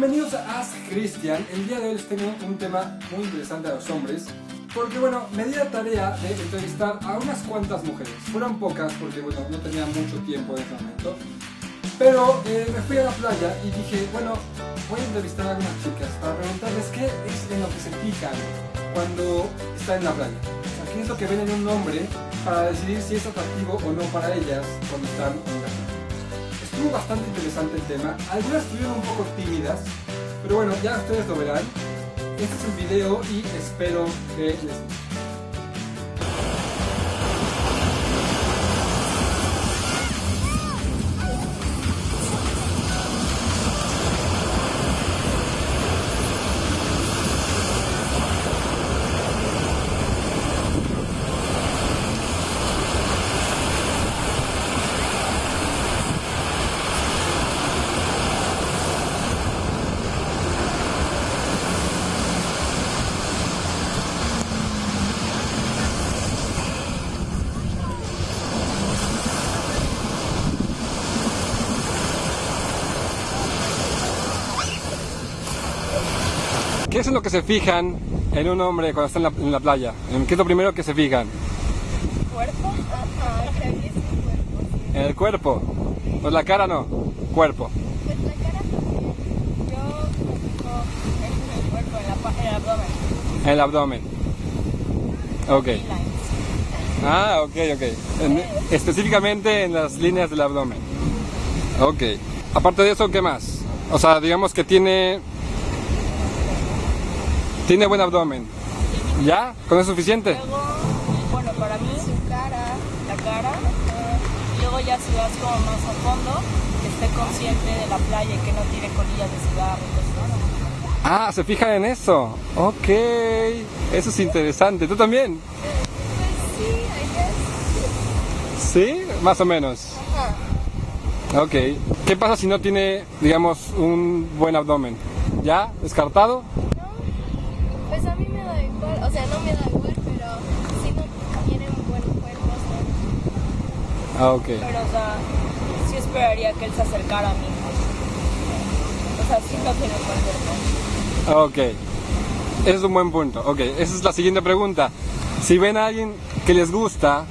bienvenidos a Ask Christian. El día de hoy les tengo un tema muy interesante a los hombres. Porque bueno, me di la tarea de entrevistar a unas cuantas mujeres. Fueron pocas porque bueno, no tenía mucho tiempo en ese momento. Pero eh, me fui a la playa y dije, bueno, voy a entrevistar a algunas chicas para preguntarles qué es en lo que se fijan cuando están en la playa. O qué es lo que ven en un hombre para decidir si es atractivo o no para ellas cuando están en. Bastante interesante el tema. Algunas estuvieron un poco tímidas, pero bueno, ya ustedes lo verán. Este es el video y espero que les guste. Es lo que se fijan en un hombre cuando está en la, en la playa? ¿En ¿Qué es lo primero que se fijan? cuerpo. ¿En el cuerpo? Pues la cara no, cuerpo. Pues la cara también. Yo el cuerpo, en, el abdomen. En el abdomen. Ok. Ah, ok, ok. En- específicamente en las líneas del abdomen. Ok. Aparte de eso, ¿qué más? O sea, digamos que tiene... Tiene buen abdomen. ¿Ya? ¿Con eso es suficiente? Luego, bueno, para mí, su cara, la cara. Y luego ya si vas como más a fondo, que esté consciente de la playa y que no tire colillas de cigarro y. Ah, se fijan en eso. Ok. Eso es interesante. ¿Tú también? Sí, I guess. ¿Sí? Más o menos. Ajá. Ok. ¿Qué pasa si no tiene, digamos, un buen abdomen? ¿Ya? ¿Descartado? Pues a mí me da igual, o sea, no me da igual, pero si no un buen cuerpo, ¿no? Ah, ok. Pero, o sea, sí esperaría que él se acercara a mí. O sea, sí no tiene un buen cuerpo. Ok. Ese es un buen punto. Ok, esa es la siguiente pregunta. Si ven a alguien que les gusta,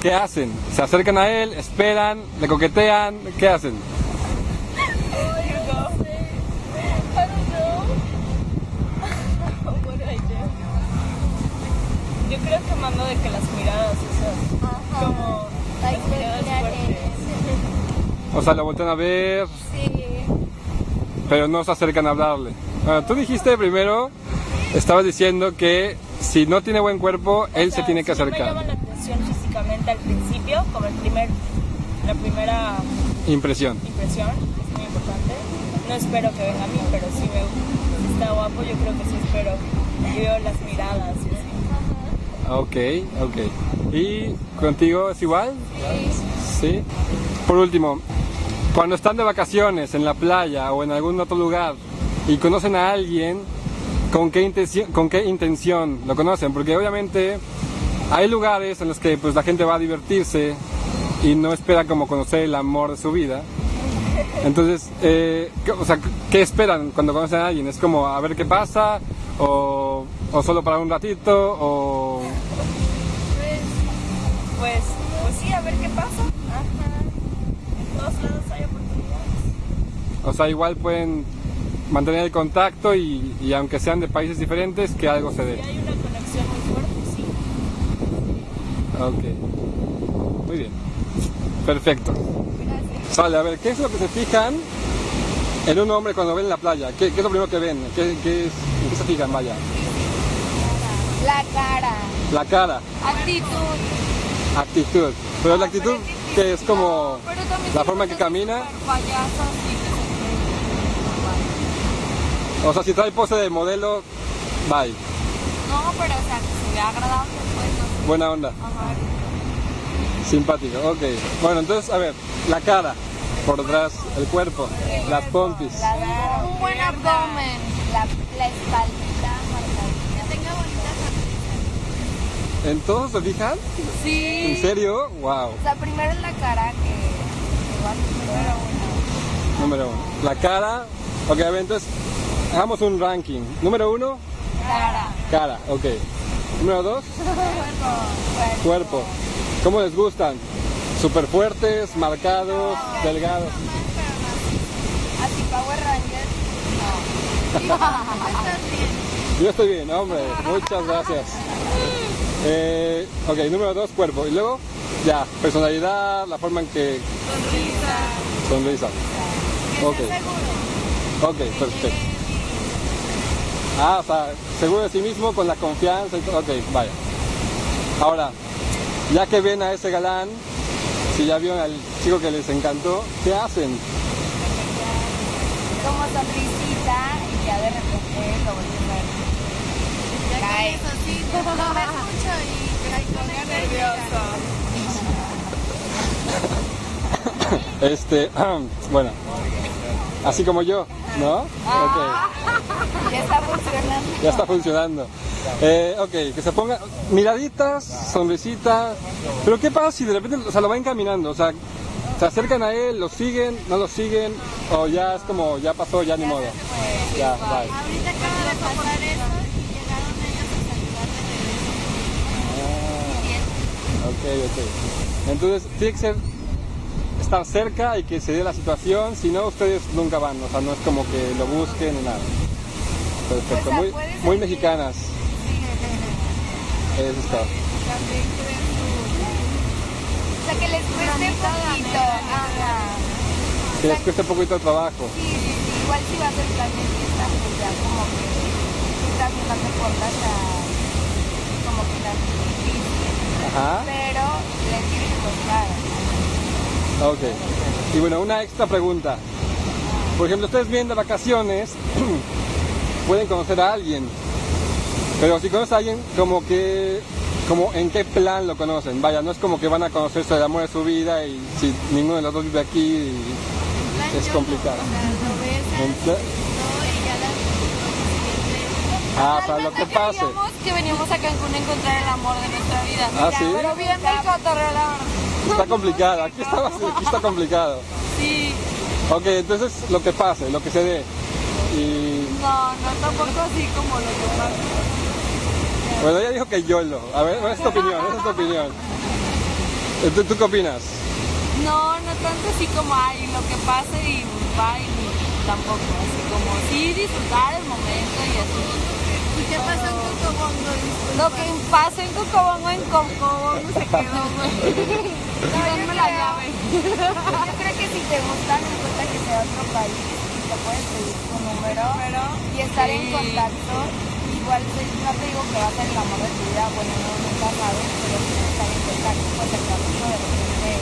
¿qué hacen? ¿Se acercan a él? ¿Esperan? ¿Le coquetean? ¿Qué hacen? Yo creo que mando de que las miradas esas, como las miradas fuertes. O sea, lo voltean a ver, Sí. pero no se acercan a hablarle. Bueno, tú dijiste primero, estabas diciendo que si no tiene buen cuerpo, él O se sea, tiene que si no me acercar. llama la atención físicamente al principio, como el primer, la primera Impresión. impresión, es muy importante. No espero que venga a mí, pero si me si está guapo, yo creo que sí espero. Y veo las miradas. Ok, ok. ¿Y contigo es igual? Sí. Por último, cuando están de vacaciones en la playa o en algún otro lugar y conocen a alguien, ¿con qué intención, con qué intención lo conocen? Porque obviamente hay lugares en los que pues la gente va a divertirse y no espera como conocer el amor de su vida. Entonces, eh, ¿qué- o sea, ¿qué esperan cuando conocen a alguien? ¿Es como a ver qué pasa? ¿O, o solo para un ratito? ¿O Pues, pues, pues sí, a ver qué pasa. Ajá. En todos lados hay oportunidades. O sea, igual pueden mantener el contacto y, y aunque sean de países diferentes, que algo se dé. hay una conexión muy fuerte, sí. Ok. Muy bien. Perfecto. Gracias. Sale, a ver, ¿qué es lo que se fijan en un hombre cuando ven en la playa? ¿Qué, qué es lo primero que ven? ¿Qué, qué es, ¿En qué se fijan, vaya? La cara. La cara, Actitud. actitud. Pero la actitud que es como Pero también la forma no que camina. O sea, si trae pose de modelo, bye. No, pero o sea, que se vea agradable, pues no. Buena onda. Ajá. Simpático, ok. Bueno, entonces, a ver, la cara, por detrás, el cuerpo, las pompis. Un buen abdomen. La, la espaldita. Que tenga bonitas ¿En todos se fijan? Sí. ¿En serio? Wow. O sea, primero es la cara que, que va número uno. Número uno. La cara, Ok, a ver, entonces, hagamos un ranking. Número uno, Cara. cara, ok. Número dos, Cuerpo. cuerpo. ¿Cómo les gustan? ¿Super fuertes, marcados, delgados? Así Power Rangers. Yo estoy bien, hombre. Muchas gracias. Eh, ok, número dos, cuerpo. Y luego, ya, personalidad, la forma en que sonrisa. Ok, ok, perfecto. Ah, o sea, seguro de sí mismo, con la confianza y todo. Ok, vaya. Ahora, ya que ven a ese galán, si ya vieron al chico que les encantó, ¿qué hacen? Como sonrisita y ya de repente lo vuelves a ver. Ya Cae. eso sí, no ves mucho y cae con ganas de nervioso. Este, bueno, así como yo, ¿no? Ok. Ya está funcionando. Ya está funcionando. Eh, ok, que se ponga miraditas, sonrisitas. Pero ¿qué pasa si de repente o sea, lo van caminando? O sea, se acercan a él, lo siguen, no lo siguen, o ya es como, ya pasó, ya ni modo. Ya, bye. Ahorita acaba de pasar eso y llegaron ellos a saludarme de Ok, ok. Entonces, tiene que ser estar cerca y que se dé la situación, si no, ustedes nunca van, o sea, no es como que lo busquen ni nada. Perfecto, muy, muy mexicanas. Eso está. También creen O sea, que les cueste poquito. Ajá. Que les cueste un poquito de trabajo. Sí, sí, sí. Igual si vas al plan de fiesta, pues ya como que tú también no te portas a como que difícil. Ajá. Pero le tiene que costar. Ok. Y bueno, una extra pregunta. Por ejemplo, ustedes vienen de vacaciones, pueden conocer a alguien. Pero si conocen a alguien, como que, como en qué plan lo conocen. Vaya, no es como que van a conocerse el amor de su vida y si ninguno de los dos vive aquí, es complicado. no, O sea. Ah, sea, lo que pase. Que veníamos a Cancún a encontrar el amor de nuestra vida. Ah, ¿sí? Pero bien cotorreo, la. Está complicado, aquí está, aquí está complicado. Sí. Ok, entonces lo que pase, lo que se dé. Y No, no tampoco así como lo que pasa. Bueno, ella dijo que YOLO. A ver, esa es tu opinión, esa es tu opinión. ¿Tú, tú qué opinas? No, no tanto así como ay, lo que pase y bye, ni tampoco. Así como sí disfrutar el momento y así. ¿Y qué pasó en Cocobongo? Lo que pase en Cocobongo, en Cocobongo se quedó, güey. No, Denme la llave. Yo creo que si te gusta, no importa que sea otro país, te puedes pedir tu número y estar en contacto. Igual pues, no te digo que va a ser el amor de tu vida, bueno, no, nunca sabes, pero si estar en contacto, pues el camino de repente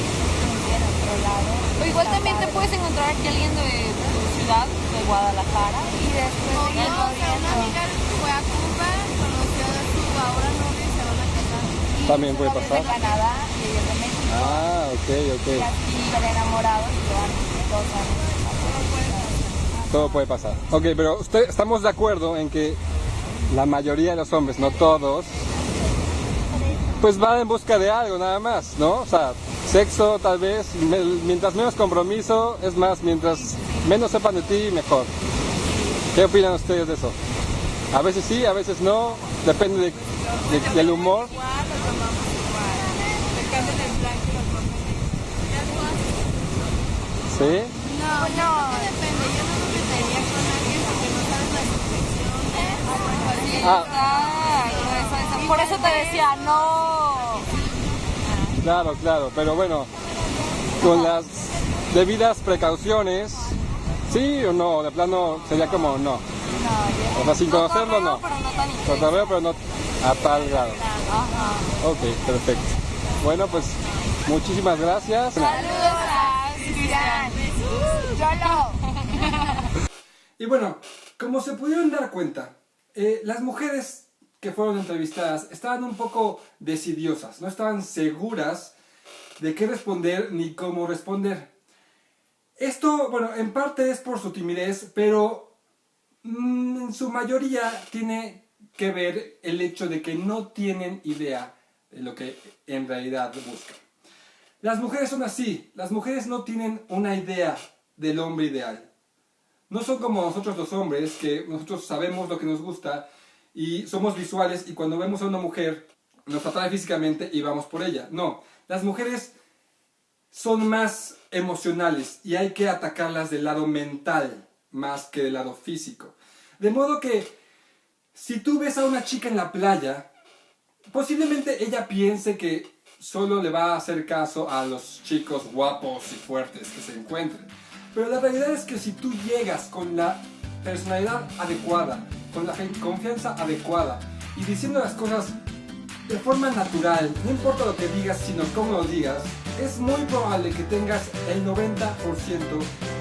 en otro lado. O igual también te puedes encontrar aquí alguien de tu ciudad, de Guadalajara, y después No, seguir o sea, una amiga fue a Cuba, conoció a su ahora novio y se van a casar. También puede de pasar. Canadá y ellos de México. Ah, ok, ok. Y así van enamorados y llevan dos años. Todo puede pasar. Ok, pero usted, estamos de acuerdo en que la mayoría de los hombres, no todos, pues van en busca de algo nada más, ¿no? O sea, sexo tal vez, mientras menos compromiso, es más, mientras menos sepan de ti, mejor. ¿Qué opinan ustedes de eso? A veces sí, a veces no, depende de- de- del humor. ¿Sí? No, no, depende. Yo no me metería con alguien porque no sabes la situación. Ah, Ay, eso, eso. Por eso te decía, no. Claro, claro, pero bueno, con las debidas precauciones, sí o no, de plano sería como no. O sea, sin conocerlo no. Cotorreo, pero no a tal grado. Ok, perfecto. Bueno, pues muchísimas gracias. Saludos a. Yolo. Y bueno, como se pudieron dar cuenta, eh, las mujeres que fueron entrevistadas estaban un poco decidiosas, no estaban seguras de qué responder ni cómo responder. Esto, bueno, en parte es por su timidez, pero mm, en su mayoría tiene que ver el hecho de que no tienen idea de lo que en realidad buscan. Las mujeres son así, las mujeres no tienen una idea del hombre ideal. No son como nosotros los hombres, que nosotros sabemos lo que nos gusta y somos visuales y cuando vemos a una mujer nos atrae físicamente y vamos por ella. No, las mujeres son más emocionales y hay que atacarlas del lado mental más que del lado físico. De modo que si tú ves a una chica en la playa, posiblemente ella piense que solo le va a hacer caso a los chicos guapos y fuertes que se encuentren. Pero la realidad es que si tú llegas con la personalidad adecuada, con la confianza adecuada y diciendo las cosas de forma natural, no importa lo que digas, sino cómo lo digas, es muy probable que tengas el 90%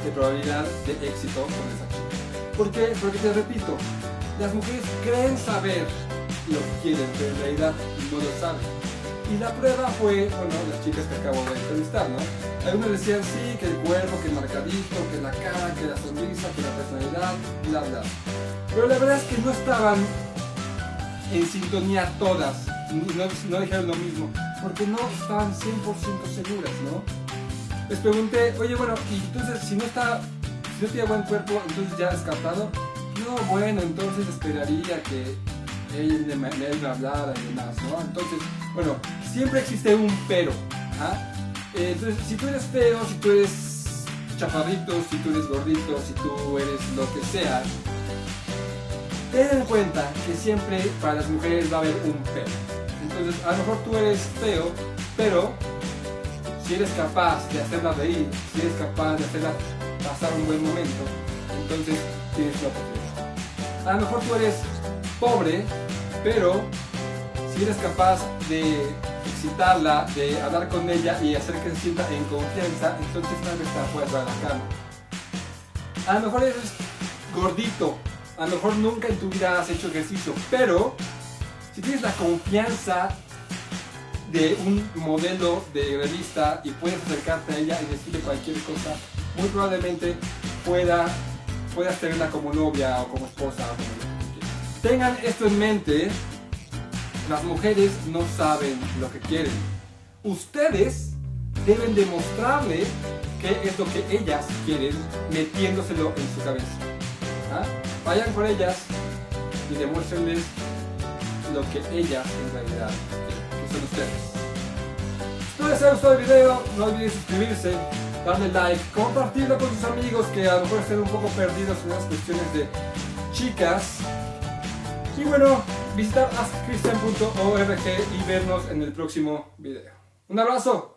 de probabilidad de éxito con esa chica. ¿Por qué? Porque te repito, las mujeres creen saber lo que quieren, pero en realidad no lo saben. Y la prueba fue, bueno, las chicas que acabo de entrevistar, ¿no? Algunos decían sí, que el cuerpo, que el marcadito, que la cara, que la sonrisa, que la personalidad, bla, bla. Pero la verdad es que no estaban en sintonía todas, no, no dijeron lo mismo, porque no estaban 100% seguras, ¿no? Les pregunté, oye, bueno, y entonces si no está, si no tiene buen cuerpo, entonces ya descartado. No, bueno, entonces esperaría que y demás, ¿no? Entonces, bueno, siempre existe un pero. ¿ah? Entonces, si tú eres feo, si tú eres chaparrito, si tú eres gordito, si tú eres lo que sea, ten en cuenta que siempre para las mujeres va a haber un pero. Entonces, a lo mejor tú eres feo, pero si eres capaz de hacerla reír, si eres capaz de hacerla pasar un buen momento, entonces tienes la oportunidad. A lo mejor tú eres pobre, pero si eres capaz de excitarla, de hablar con ella y hacer que se sienta en confianza, entonces tal vez te puedes dar la cama. A lo mejor eres gordito, a lo mejor nunca en tu vida has hecho ejercicio, pero si tienes la confianza de un modelo de revista y puedes acercarte a ella y decirle cualquier cosa, muy probablemente pueda, puedas tenerla como novia o como esposa o como Tengan esto en mente, las mujeres no saben lo que quieren. Ustedes deben demostrarle qué es lo que ellas quieren metiéndoselo en su cabeza. ¿Ah? Vayan con ellas y demuéstrenles lo que ellas en realidad quieren, que son ustedes. Espero les haya gustado el video, no olviden suscribirse, darle like, compartirlo con sus amigos que a lo mejor estén un poco perdidos en las cuestiones de chicas y bueno, visitar askcristian.org y vernos en el próximo video. Un abrazo.